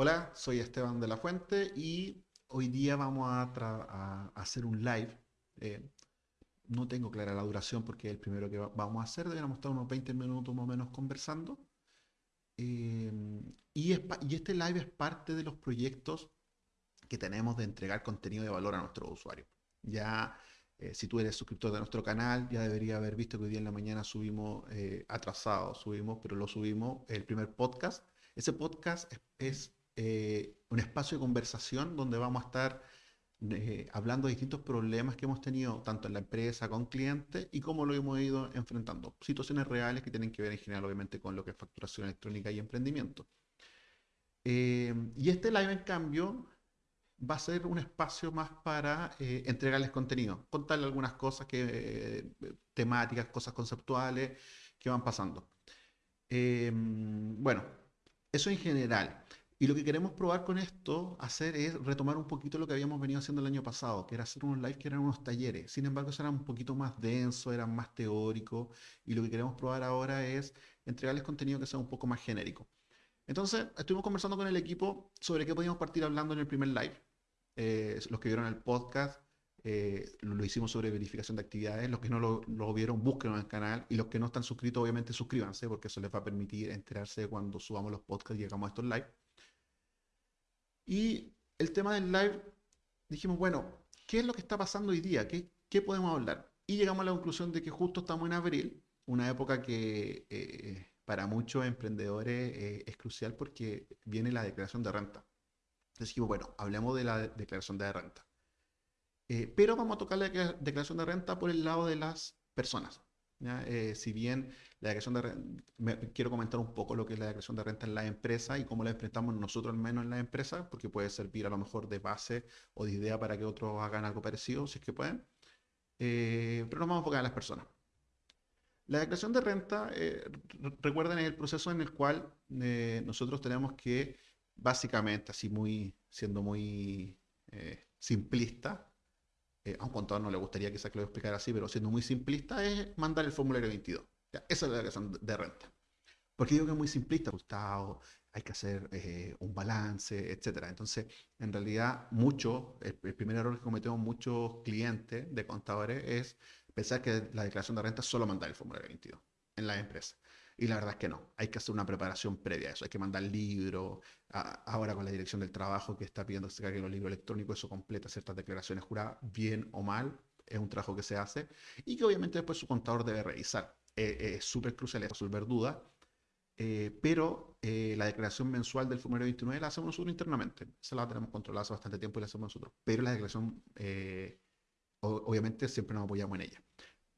Hola, soy Esteban de la Fuente y hoy día vamos a, a hacer un live. Eh, no tengo clara la duración porque es el primero que va- vamos a hacer. Deberíamos estar unos 20 minutos más o menos conversando. Eh, y, es y este live es parte de los proyectos que tenemos de entregar contenido de valor a nuestros usuarios. Ya, eh, si tú eres suscriptor de nuestro canal, ya debería haber visto que hoy día en la mañana subimos, eh, atrasado subimos, pero lo subimos, el primer podcast. Ese podcast es, es, eh, un espacio de conversación donde vamos a estar eh, hablando de distintos problemas que hemos tenido tanto en la empresa, con clientes y cómo lo hemos ido enfrentando. Situaciones reales que tienen que ver en general, obviamente, con lo que es facturación electrónica y emprendimiento. Eh, y este live, en cambio, va a ser un espacio más para entregarles contenido, contarles algunas cosas que, temáticas, cosas conceptuales que van pasando. Bueno, eso en general. Y lo que queremos probar con esto, hacer es retomar un poquito lo que habíamos venido haciendo el año pasado, que era hacer unos live que eran unos talleres. Sin embargo, eso era un poquito más denso, eran más teóricos. Y lo que queremos probar ahora es entregarles contenido que sea un poco más genérico. Entonces, estuvimos conversando con el equipo sobre qué podíamos partir hablando en el primer live. Eh, los que vieron el podcast, eh, lo, lo hicimos sobre verificación de actividades. Los que no lo, lo vieron, búsquenlo en el canal. Y los que no están suscritos, obviamente, suscríbanse, porque eso les va a permitir enterarse de cuando subamos los podcasts y llegamos a estos live. Y el tema del live, dijimos, bueno, ¿qué es lo que está pasando hoy día? ¿Qué, qué podemos hablar? Y llegamos a la conclusión de que justo estamos en abril, una época que eh, para muchos emprendedores eh, es crucial porque viene la declaración de renta. Entonces dijimos, bueno, hablemos de la declaración de renta. Eh, pero vamos a tocar la decla- declaración de renta por el lado de las personas. Eh, si bien la declaración de renta, quiero comentar un poco lo que es la declaración de renta en la empresa y cómo la enfrentamos nosotros al menos en la empresa, porque puede servir a lo mejor de base o de idea para que otros hagan algo parecido, si es que pueden. Eh, pero nos vamos a enfocar en las personas. La declaración de renta, eh, re- recuerden, es el proceso en el cual nosotros tenemos que, básicamente, así muy, siendo muy simplista, eh, a un contador no le gustaría quizás que lo explicara así, pero siendo muy simplista, es mandar el formulario 22. Ya, esa es la declaración de renta. Porque digo que es muy simplista, Gustavo, hay que hacer eh, un balance, etcétera. Entonces, en realidad, mucho, el, el primer error que cometemos muchos clientes de contadores es pensar que la declaración de renta es solo mandar el formulario 22 en la empresa. Y la verdad es que no, hay que hacer una preparación previa a eso, hay que mandar libros, ahora con la dirección del trabajo que está pidiendo que se carguen los libros electrónicos, eso completa ciertas declaraciones juradas, bien o mal, es un trabajo que se hace y que obviamente después su contador debe revisar. Eh, es súper crucial es resolver dudas, eh, pero eh, la declaración mensual del formulario 29 la hacemos nosotros internamente, esa la tenemos controlada hace bastante tiempo y la hacemos nosotros, pero la declaración, eh, obviamente siempre nos apoyamos en ella.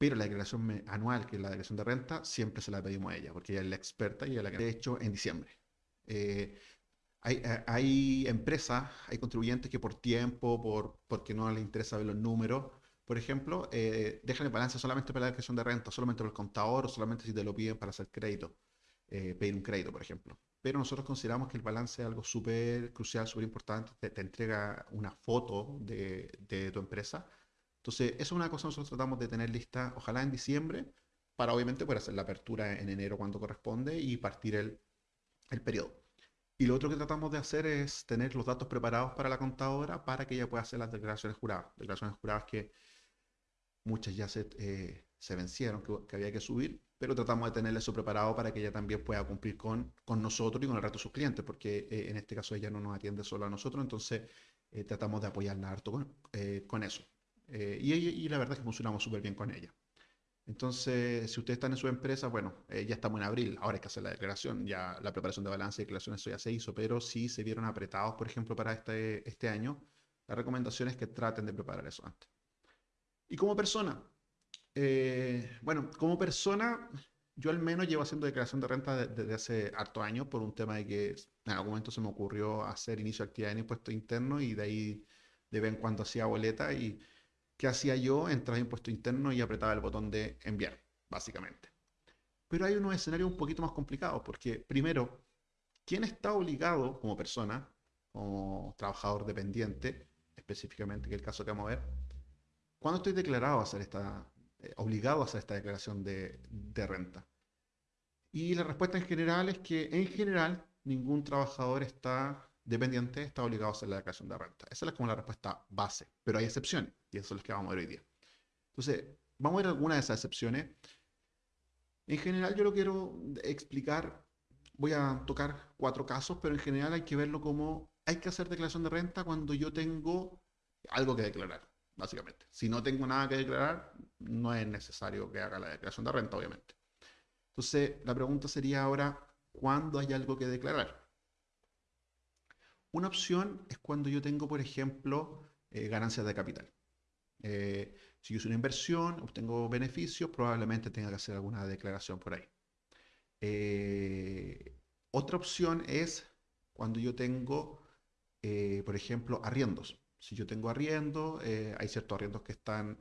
Pero la declaración anual, que es la declaración de renta, siempre se la pedimos a ella, porque ella es la experta y es la que de hecho en diciembre. Eh, hay, eh, hay empresas, hay contribuyentes que por tiempo, por, porque no les interesa ver los números, por ejemplo, eh, dejan el balance solamente para la declaración de renta, solamente por el contador o solamente si te lo piden para hacer crédito, eh, pedir un crédito, por ejemplo. Pero nosotros consideramos que el balance es algo súper crucial, súper importante, te, te entrega una foto de, de tu empresa entonces, eso es una cosa que nosotros tratamos de tener lista, ojalá en diciembre, para obviamente poder hacer la apertura en enero cuando corresponde y partir el, periodo. Y lo otro que tratamos de hacer es tener los datos preparados para la contadora para que ella pueda hacer las declaraciones juradas. Declaraciones juradas que muchas ya se, eh, vencieron, que, había que subir, pero tratamos de tenerle eso preparado para que ella también pueda cumplir con, con nosotros y con el resto de sus clientes, porque eh, en este caso ella no nos atiende solo a nosotros, entonces eh, tratamos de apoyarla harto con, con eso. Eh, y, y la verdad es que funcionamos súper bien con ella. Entonces, si ustedes están en su empresa, bueno, eh, ya estamos en abril, ahora hay que hacer la declaración, ya la preparación de balance y declaración, eso ya se hizo, pero si se vieron apretados, por ejemplo, para este, este año, la recomendación es que traten de preparar eso antes. Y como persona, eh, bueno, como persona, yo al menos llevo haciendo declaración de renta de- desde hace harto años por un tema de que en algún momento se me ocurrió hacer inicio de actividad en impuesto interno y de ahí de vez en cuando hacía boleta y ¿qué hacía yo? Entraba en impuesto interno y apretaba el botón de enviar, básicamente. Pero hay unos escenarios un poquito más complicados porque primero, ¿quién está obligado como persona, como trabajador dependiente, específicamente, que es el caso que vamos a ver, ¿cuándo estoy declarado a hacer esta, eh, obligado a hacer esta declaración de, de renta? Y la respuesta en general es que en general ningún trabajador está dependiente está obligado a hacer la declaración de renta. Esa es como la respuesta base, pero hay excepciones y eso es lo que vamos a ver hoy día. Entonces, vamos a ver algunas de esas excepciones. En general yo lo quiero explicar, voy a tocar cuatro casos, pero en general hay que verlo como hay que hacer declaración de renta cuando yo tengo algo que declarar, básicamente. Si no tengo nada que declarar, no es necesario que haga la declaración de renta, obviamente. Entonces, la pregunta sería ahora, ¿cuándo hay algo que declarar? Una opción es cuando yo tengo, por ejemplo, eh, ganancias de capital. Eh, si yo hice una inversión, obtengo beneficios, probablemente tenga que hacer alguna declaración por ahí. Eh, otra opción es cuando yo tengo, por ejemplo, arriendos. Si yo tengo arriendo, hay ciertos arriendos que están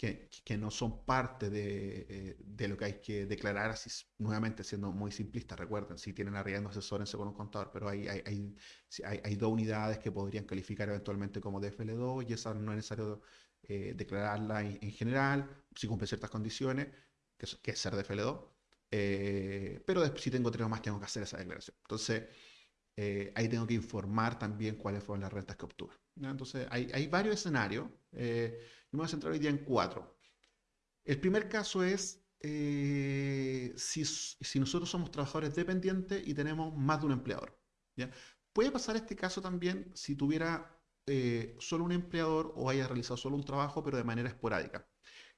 que, no son parte eh, de, lo que hay que declarar, así nuevamente siendo muy simplista, recuerden, si tienen arriendo, asesórense con un contador, pero hay, hay, hay, hay, dos unidades que podrían calificar eventualmente como DFL2 y esa no es necesario eh, declararla en, general, si cumple ciertas condiciones, que que es ser DFL2, eh, pero si tengo tres o más tengo que hacer esa declaración. Entonces, ahí tengo que informar también cuáles fueron las rentas que obtuve. Entonces, hay, hay varios escenarios me voy a centrar hoy día en cuatro. El primer caso es eh, si, nosotros somos trabajadores dependientes y tenemos más de un empleador. Puede pasar este caso también si tuviera eh, solo un empleador o haya realizado solo un trabajo, pero de manera esporádica.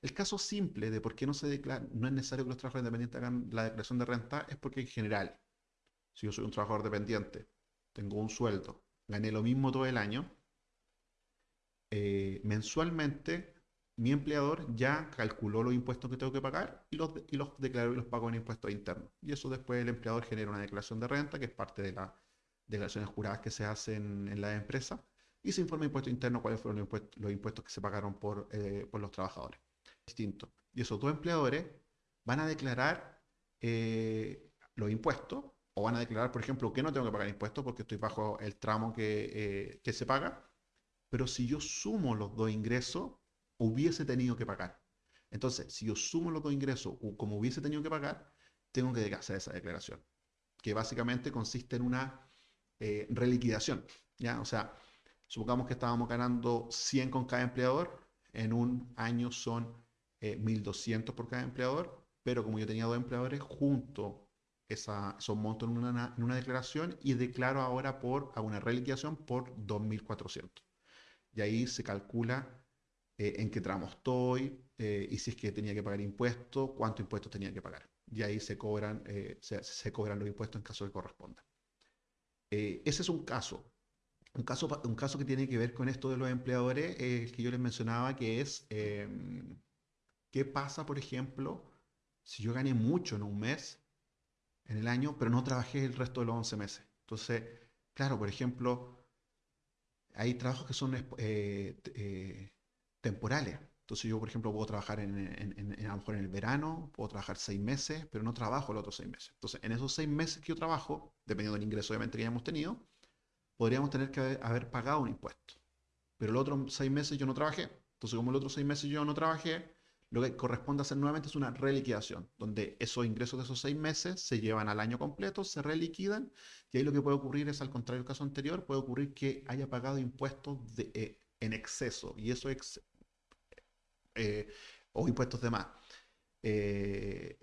El caso simple de por qué no se declara, no es necesario que los trabajadores dependientes hagan la declaración de renta es porque en general, si yo soy un trabajador dependiente, tengo un sueldo, gané lo mismo todo el año, eh, mensualmente mi empleador ya calculó los impuestos que tengo que pagar y los, y los declaró y los pago en impuestos internos. Y eso después el empleador genera una declaración de renta, que es parte de las declaraciones juradas que se hacen en la empresa, y se informa impuesto interno cuáles fueron los impuestos, los impuestos que se pagaron por, eh, por los trabajadores. Distinto. Y esos dos empleadores van a declarar eh, los impuestos, o van a declarar, por ejemplo, que no tengo que pagar impuestos porque estoy bajo el tramo que, que se paga, pero si yo sumo los dos ingresos, hubiese tenido que pagar. Entonces, si yo sumo los dos ingresos como hubiese tenido que pagar, tengo que hacer esa declaración, que básicamente consiste en una eh, reliquidación. ¿ya? O sea, supongamos que estábamos ganando 100 con cada empleador, en un año son 1.200 eh, por cada empleador, pero como yo tenía dos empleadores, junto esa, esos montos en una, en una declaración y declaro ahora por, a una reliquidación por 2.400 y ahí se calcula eh, en qué tramo estoy eh, y si es que tenía que pagar impuestos, cuánto impuestos tenía que pagar. Y ahí se cobran, eh, se, cobran los impuestos en caso que corresponda. ese es un caso. Un caso, un caso que tiene que ver con esto de los empleadores, el que yo les mencionaba, que es em, qué pasa, por ejemplo, si yo gané mucho en un mes, en el año, pero no trabajé el resto de los 11 meses. Entonces, claro, por ejemplo, hay trabajos que son eh, eh, temporales. Entonces yo, por ejemplo, puedo trabajar en, a lo mejor en el verano, puedo trabajar seis meses, pero no trabajo los otros seis meses. Entonces, en esos seis meses que yo trabajo, dependiendo del ingreso obviamente que hayamos tenido, podríamos tener que haber, pagado un impuesto. Pero los otros seis meses yo no trabajé. Entonces, como los otros seis meses yo no trabajé, lo que corresponde hacer nuevamente es una reliquidación, donde esos ingresos de esos seis meses se llevan al año completo, se reliquidan, y ahí lo que puede ocurrir es, al contrario del caso anterior, puede ocurrir que haya pagado impuestos eh, en exceso, y eso es, eh, o impuestos de más. Eh,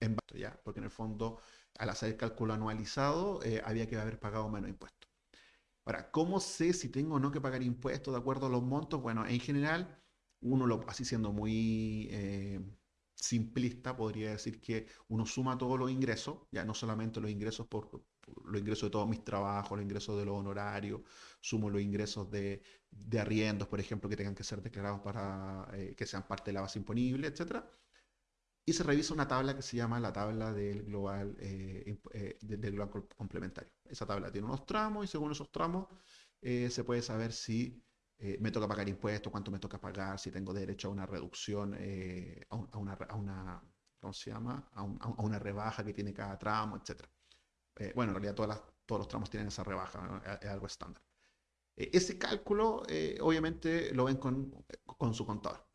en ya, porque en el fondo, al hacer el cálculo anualizado, había que haber pagado menos impuestos. Ahora, ¿cómo sé si tengo o no que pagar impuestos de acuerdo a los montos? Bueno, en general, uno lo, así siendo muy eh, simplista, podría decir que uno suma todos los ingresos, ya no solamente los ingresos por, los ingresos de todos mis trabajos, los ingresos de los honorarios, sumo los ingresos de, de arriendos, por ejemplo, que tengan que ser declarados para eh, que sean parte de la base imponible, etc. Y se revisa una tabla que se llama la tabla del global, eh, del global complementario. Esa tabla tiene unos tramos y según esos tramos se puede saber si eh, me toca pagar impuestos, cuánto me toca pagar, si tengo derecho a una reducción, eh, a, una, a, una, ¿cómo se llama? A, una rebaja que tiene cada tramo, etc. Eh, bueno, en realidad todos los tramos tienen esa rebaja, es, algo estándar. ese cálculo, obviamente, lo ven con, con su contador.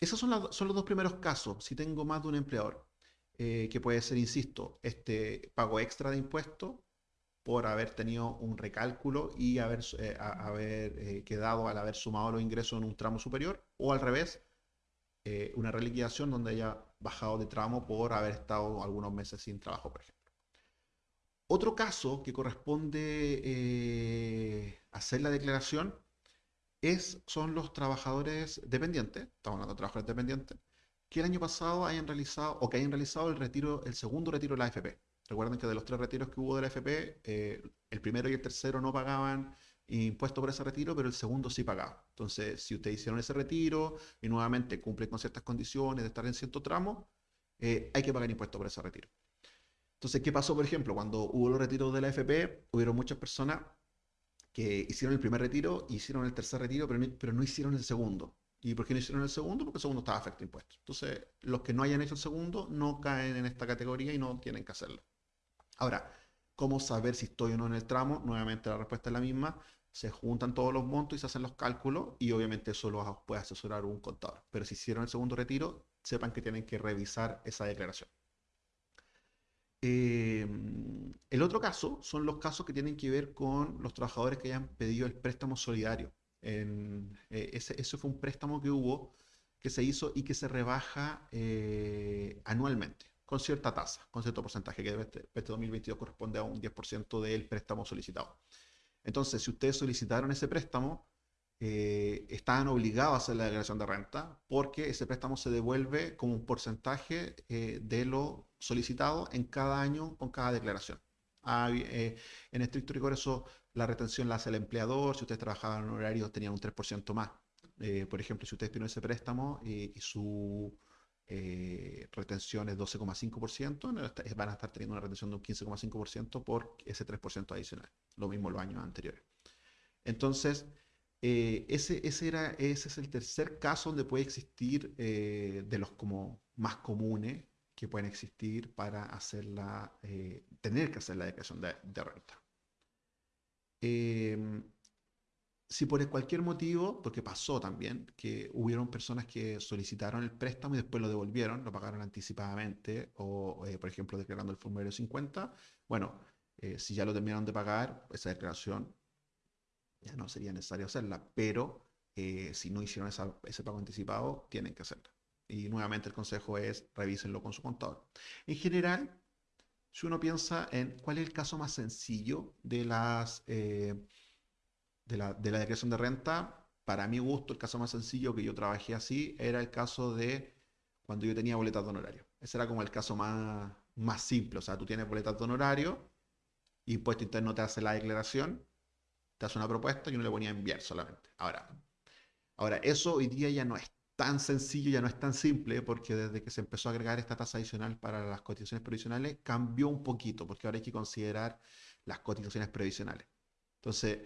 esos son, son los dos primeros casos, si tengo más de un empleador. que puede ser, insisto, este pago extra de impuestos por haber tenido un recálculo y haber, eh, eh, quedado al haber sumado los ingresos en un tramo superior, o al revés, una reliquidación donde haya bajado de tramo por haber estado algunos meses sin trabajo, por ejemplo. Otro caso que corresponde hacer la declaración es, son los trabajadores dependientes, estamos hablando de trabajadores dependientes, que el año pasado hayan realizado o que hayan realizado el retiro, el segundo retiro de la AFP. Recuerden que de los tres retiros que hubo de la AFP, eh, el primero y el tercero no pagaban impuestos por ese retiro, pero el segundo sí pagaba. Entonces, si ustedes hicieron ese retiro y nuevamente cumplen con ciertas condiciones de estar en cierto tramo, eh, hay que pagar impuestos por ese retiro. Entonces, ¿qué pasó, por ejemplo? Cuando hubo los retiros de la AFP, hubieron muchas personas que hicieron el primer retiro, hicieron el tercer retiro, pero pero no hicieron el segundo. ¿Y por qué no hicieron el segundo? Porque el segundo estaba afecto a impuestos. Entonces, los que no hayan hecho el segundo no caen en esta categoría y no tienen que hacerlo. Ahora, ¿cómo saber si estoy o no en el tramo? Nuevamente la respuesta es la misma. Se juntan todos los montos y se hacen los cálculos y obviamente eso lo puede asesorar un contador. Pero si hicieron el segundo retiro, sepan que tienen que revisar esa declaración. Eh, el otro caso son los casos que tienen que ver con los trabajadores que hayan pedido el préstamo solidario. Eh, ese, fue un préstamo que hubo, que se hizo y que se rebaja eh, anualmente, con cierta tasa, con cierto porcentaje, que este, este 2022 corresponde a un 10% del préstamo solicitado. Entonces, si ustedes solicitaron ese préstamo, eh, estaban obligados a hacer la declaración de renta porque ese préstamo se devuelve como un porcentaje de lo solicitado en cada año con cada declaración. Ah, en estricto rigor eso la retención la hace el empleador, si ustedes trabajaban en horario tenían un 3% más. Eh, por ejemplo, si ustedes tienen ese préstamo y, su eh, retención es 12,5%, van a estar teniendo una retención de un 15,5% por ese 3% adicional. Lo mismo los años anteriores. Entonces, eh, ese, ese, era, ese es el tercer caso donde puede existir de los como más comunes que pueden existir para hacerla, tener que hacer la declaración de renta. Si por cualquier motivo, porque pasó también, que hubieron personas que solicitaron el préstamo y después lo devolvieron, lo pagaron anticipadamente, o eh, por ejemplo declarando el formulario 50, bueno, eh, si ya lo terminaron de pagar, esa declaración ya no sería necesario hacerla, pero eh, si no hicieron ese pago anticipado, tienen que hacerla. Y nuevamente el consejo es revísenlo con su contador. En general, si uno piensa en cuál es el caso más sencillo de, las, eh, de, la, declaración de renta, para mi gusto el caso más sencillo que yo trabajé así era el caso de cuando yo tenía boletas de honorario. Ese era como el caso más, más simple. O sea, tú tienes boletas de honorario, impuesto interno te hace la declaración, te hace una propuesta y uno le ponía enviar solamente. Ahora, ahora, eso hoy día ya no es tan sencillo, ya no es tan simple, porque desde que se empezó a agregar esta tasa adicional para las cotizaciones previsionales, cambió un poquito, porque ahora hay que considerar las cotizaciones previsionales. Entonces,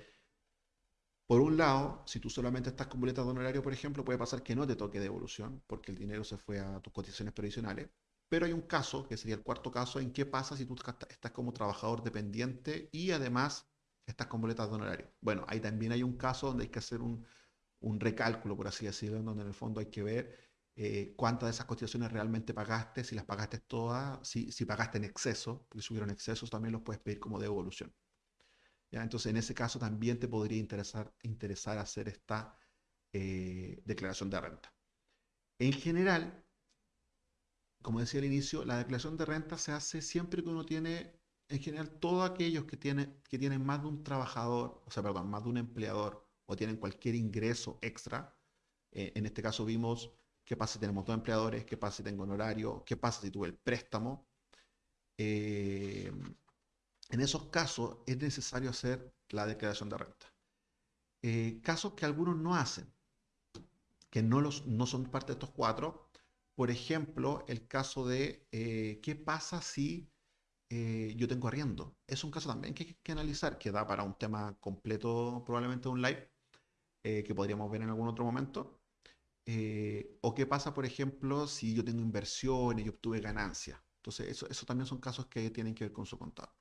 por un lado, si tú solamente estás con boletas de honorario, por ejemplo, puede pasar que no te toque devolución, porque el dinero se fue a tus cotizaciones previsionales. Pero hay un caso, que sería el cuarto caso, en qué pasa si tú estás como trabajador dependiente y además estás con boletas de honorario. Bueno, ahí también hay un caso donde hay que hacer un, recálculo, por así decirlo, donde en el fondo hay que ver eh, cuántas de esas cotizaciones realmente pagaste, si las pagaste todas, si, si pagaste en exceso, porque si hubieron excesos también los puedes pedir como devolución. Entonces, en ese caso también te podría interesar, hacer esta eh, declaración de renta. En general, como decía al inicio, la declaración de renta se hace siempre que uno tiene, en general, todos aquellos que tienen más de un trabajador, o sea, perdón, más de un empleador o tienen cualquier ingreso extra. Eh, en este caso vimos qué pasa si tenemos dos empleadores, qué pasa si tengo un horario, qué pasa si tuve el préstamo. Eh, en esos casos es necesario hacer la declaración de renta. Eh, casos que algunos no hacen, que no, son parte de estos cuatro, por ejemplo, el caso de qué pasa si yo tengo arriendo. Es un caso también que hay que analizar, que da para un tema completo, probablemente un live, eh, que podríamos ver en algún otro momento. Eh, o qué pasa, por ejemplo, si yo tengo inversiones y obtuve ganancias. Entonces, eso, eso también son casos que tienen que ver con su contado.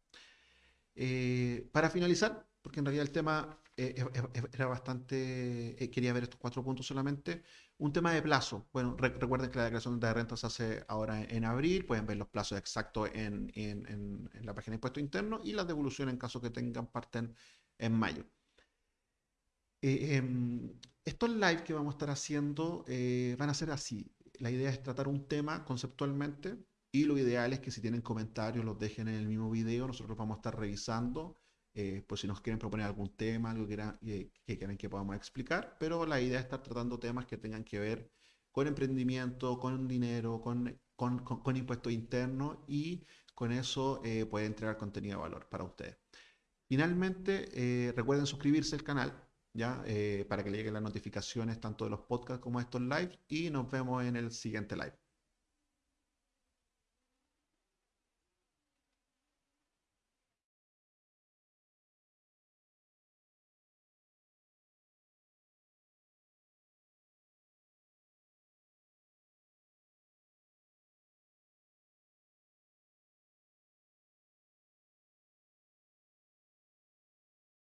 Eh, para finalizar, porque en realidad el tema eh, era bastante, eh, quería ver estos cuatro puntos solamente. Un tema de plazo. Bueno, recuerden que la declaración de renta se hace ahora en, abril, pueden ver los plazos exactos en, en, en, la página de impuesto interno y las devoluciones en caso que tengan parten en mayo. Em, estos live que vamos a estar haciendo van a ser así. La idea es tratar un tema conceptualmente y lo ideal es que si tienen comentarios los dejen en el mismo video. Nosotros vamos a estar revisando eh, pues si nos quieren proponer algún tema, algo que, quieran, que, quieren que podamos explicar, pero la idea es estar tratando temas que tengan que ver con emprendimiento, con dinero, con, con, con, impuestos internos y con eso eh, puede entregar contenido de valor para ustedes. Finalmente, eh, recuerden suscribirse al canal, ¿ya? para que le lleguen las notificaciones tanto de los podcasts como de estos lives y nos vemos en el siguiente live.